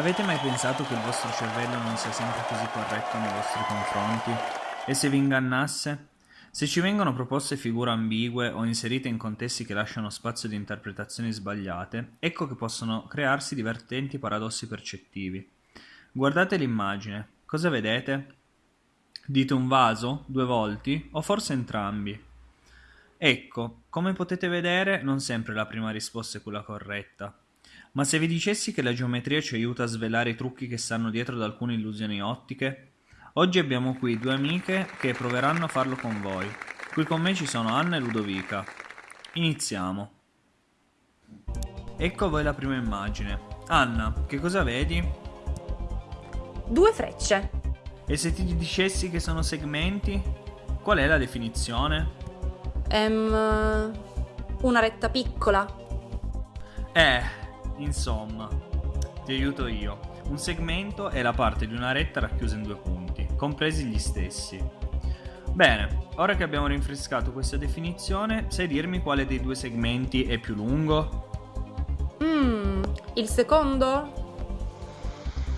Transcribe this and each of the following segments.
avete mai pensato che il vostro cervello non sia sempre così corretto nei vostri confronti? E se vi ingannasse? Se ci vengono proposte figure ambigue o inserite in contesti che lasciano spazio di interpretazioni sbagliate, ecco che possono crearsi divertenti paradossi percettivi. Guardate l'immagine. Cosa vedete? Dite un vaso? Due volti? O forse entrambi? Ecco, come potete vedere, non sempre la prima risposta è quella corretta. Ma se vi dicessi che la geometria ci aiuta a svelare i trucchi che stanno dietro ad alcune illusioni ottiche? Oggi abbiamo qui due amiche che proveranno a farlo con voi. Qui con me ci sono Anna e Ludovica. Iniziamo. Ecco a voi la prima immagine. Anna, che cosa vedi? Due frecce. E se ti dicessi che sono segmenti? Qual è la definizione? Ehm, una retta piccola. Eh, insomma, ti aiuto io. Un segmento è la parte di una retta racchiusa in due punti, compresi gli stessi. Bene, ora che abbiamo rinfrescato questa definizione, sai dirmi quale dei due segmenti è più lungo? Mmm, il secondo?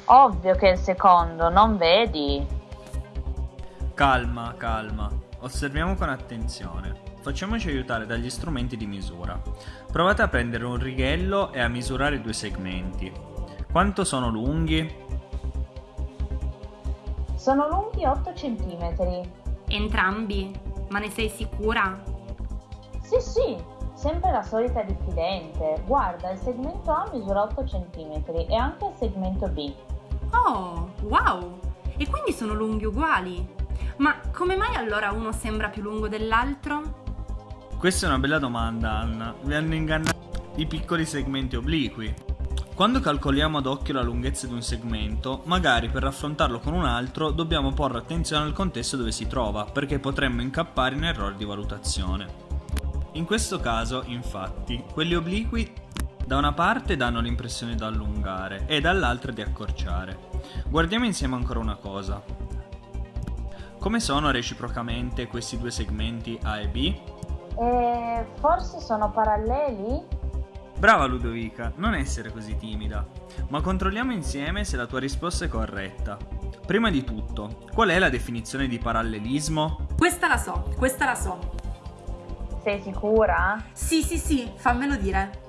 Ovvio che è il secondo, non vedi? Calma, calma. Osserviamo con attenzione. Facciamoci aiutare dagli strumenti di misura. Provate a prendere un righello e a misurare i due segmenti. Quanto sono lunghi? Sono lunghi 8 cm. Entrambi? Ma ne sei sicura? Sì, sì, sempre la solita diffidente. Guarda, il segmento A misura 8 cm e anche il segmento B. Oh, wow! E quindi sono lunghi uguali? Ma come mai allora uno sembra più lungo dell'altro? Questa è una bella domanda, Anna. Vi hanno ingannato i piccoli segmenti obliqui. Quando calcoliamo ad occhio la lunghezza di un segmento, magari per raffrontarlo con un altro dobbiamo porre attenzione al contesto dove si trova, perché potremmo incappare in errori di valutazione. In questo caso, infatti, quelli obliqui da una parte danno l'impressione di allungare e dall'altra di accorciare. Guardiamo insieme ancora una cosa. Come sono reciprocamente questi due segmenti A e B? Eh, forse sono paralleli? Brava Ludovica, non essere così timida. Ma controlliamo insieme se la tua risposta è corretta. Prima di tutto, qual è la definizione di parallelismo? Questa la so, questa la so. Sei sicura? Sì, sì, sì, fammelo dire.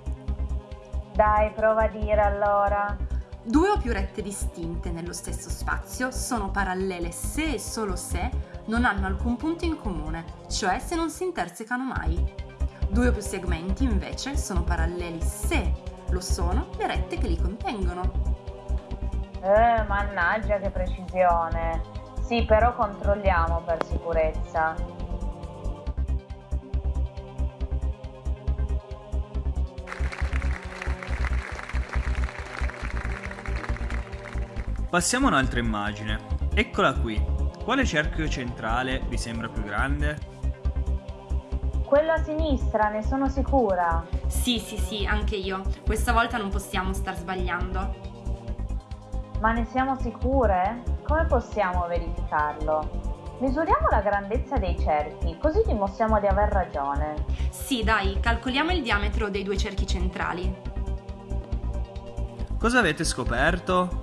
Dai, prova a dire allora. Due o più rette distinte nello stesso spazio sono parallele se e solo se non hanno alcun punto in comune, cioè se non si intersecano mai. Due o più segmenti invece sono paralleli se lo sono le rette che li contengono. Eh, mannaggia che precisione! Sì, però controlliamo per sicurezza. Passiamo a un'altra immagine. Eccola qui. Quale cerchio centrale vi sembra più grande? Quello a sinistra, ne sono sicura. Sì, sì, sì, anche io. Questa volta non possiamo star sbagliando. Ma ne siamo sicure? Come possiamo verificarlo? Misuriamo la grandezza dei cerchi, così dimostriamo di aver ragione. Sì, dai, calcoliamo il diametro dei due cerchi centrali. Cosa avete scoperto?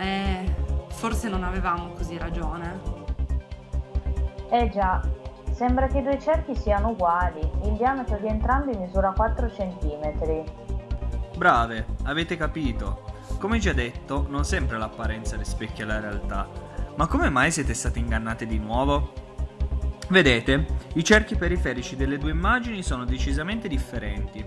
Eh, forse non avevamo così ragione. Eh già, Sembra che i due cerchi siano uguali, il diametro di entrambi misura 4 cm. Brave, avete capito. Come già detto, non sempre l'apparenza rispecchia la realtà. Ma come mai siete state ingannate di nuovo? Vedete, i cerchi periferici delle due immagini sono decisamente differenti.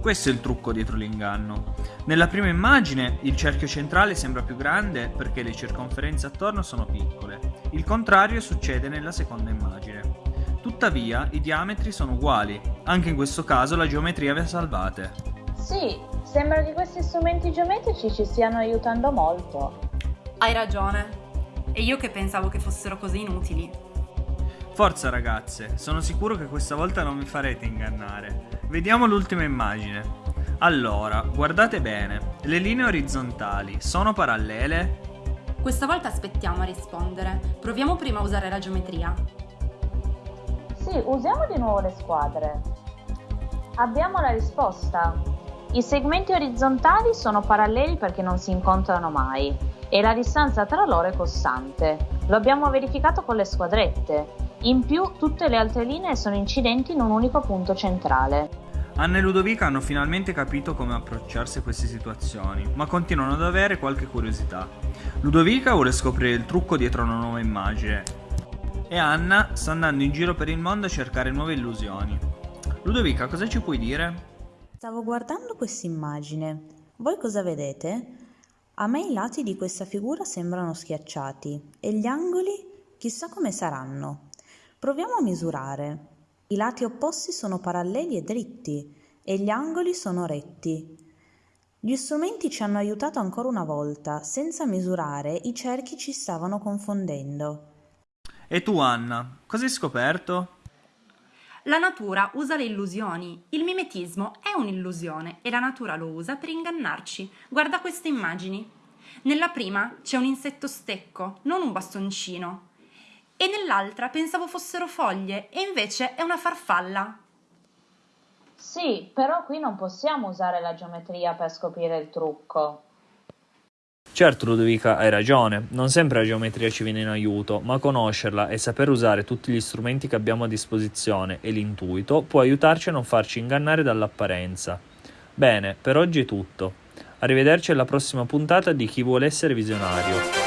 Questo è il trucco dietro l'inganno. Nella prima immagine il cerchio centrale sembra più grande perché le circonferenze attorno sono piccole. Il contrario succede nella seconda immagine. Tuttavia, i diametri sono uguali. Anche in questo caso la geometria vi ha salvate. Sì, sembra che questi strumenti geometrici ci stiano aiutando molto. Hai ragione. E io che pensavo che fossero così inutili. Forza ragazze, sono sicuro che questa volta non vi farete ingannare. Vediamo l'ultima immagine. Allora, guardate bene, le linee orizzontali sono parallele? Questa volta aspettiamo a rispondere. Proviamo prima a usare la geometria. Sì, usiamo di nuovo le squadre. Abbiamo la risposta. I segmenti orizzontali sono paralleli perché non si incontrano mai e la distanza tra loro è costante. Lo abbiamo verificato con le squadrette. In più tutte le altre linee sono incidenti in un unico punto centrale. Anna e Ludovica hanno finalmente capito come approcciarsi a queste situazioni, ma continuano ad avere qualche curiosità. Ludovica vuole scoprire il trucco dietro una nuova immagine e Anna sta andando in giro per il mondo a cercare nuove illusioni. Ludovica, cosa ci puoi dire? Stavo guardando questa immagine. Voi cosa vedete? A me i lati di questa figura sembrano schiacciati e gli angoli chissà come saranno. Proviamo a misurare. I lati opposti sono paralleli e dritti e gli angoli sono retti. Gli strumenti ci hanno aiutato ancora una volta, senza misurare i cerchi ci stavano confondendo. E tu Anna, cosa hai scoperto? La natura usa le illusioni. Il mimetismo è un'illusione e la natura lo usa per ingannarci. Guarda queste immagini. Nella prima c'è un insetto stecco, non un bastoncino e nell'altra pensavo fossero foglie e invece è una farfalla. Sì, però qui non possiamo usare la geometria per scoprire il trucco. Certo Ludovica, hai ragione, non sempre la geometria ci viene in aiuto, ma conoscerla e saper usare tutti gli strumenti che abbiamo a disposizione e l'intuito può aiutarci a non farci ingannare dall'apparenza. Bene, per oggi è tutto. Arrivederci alla prossima puntata di Chi vuole essere visionario.